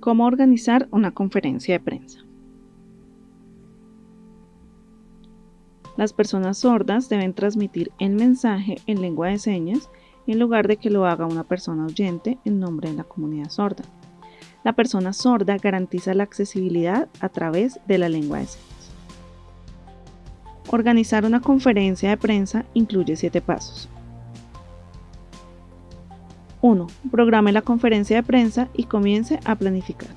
¿Cómo organizar una conferencia de prensa? Las personas sordas deben transmitir el mensaje en lengua de señas en lugar de que lo haga una persona oyente en nombre de la comunidad sorda. La persona sorda garantiza la accesibilidad a través de la lengua de señas. Organizar una conferencia de prensa incluye siete pasos. 1. Programe la conferencia de prensa y comience a planificar.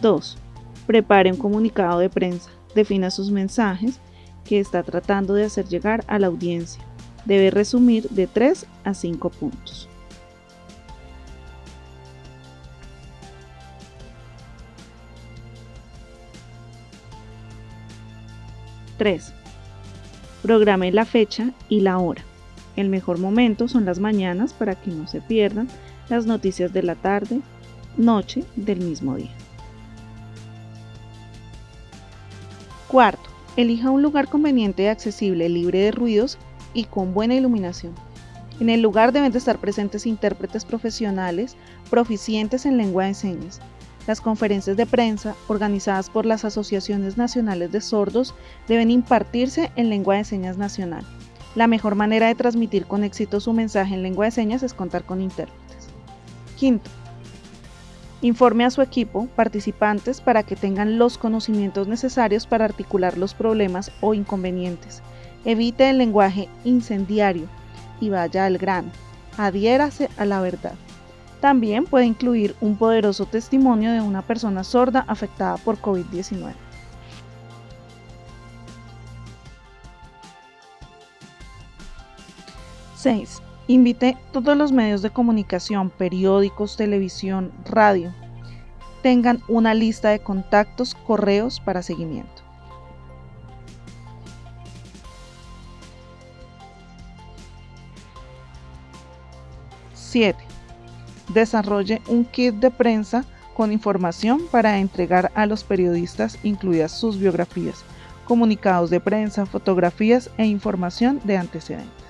2. Prepare un comunicado de prensa. Defina sus mensajes que está tratando de hacer llegar a la audiencia. Debe resumir de 3 a 5 puntos. 3. Programe la fecha y la hora. El mejor momento son las mañanas para que no se pierdan las noticias de la tarde, noche del mismo día. Cuarto, elija un lugar conveniente y accesible, libre de ruidos y con buena iluminación. En el lugar deben de estar presentes intérpretes profesionales proficientes en lengua de señas, las conferencias de prensa, organizadas por las asociaciones nacionales de sordos, deben impartirse en lengua de señas nacional. La mejor manera de transmitir con éxito su mensaje en lengua de señas es contar con intérpretes. Quinto, informe a su equipo, participantes, para que tengan los conocimientos necesarios para articular los problemas o inconvenientes. Evite el lenguaje incendiario y vaya al grano. Adhiérase a la verdad. También puede incluir un poderoso testimonio de una persona sorda afectada por COVID-19. ¡6! Invite todos los medios de comunicación, periódicos, televisión, radio. Tengan una lista de contactos, correos para seguimiento. 7 desarrolle un kit de prensa con información para entregar a los periodistas, incluidas sus biografías, comunicados de prensa, fotografías e información de antecedentes.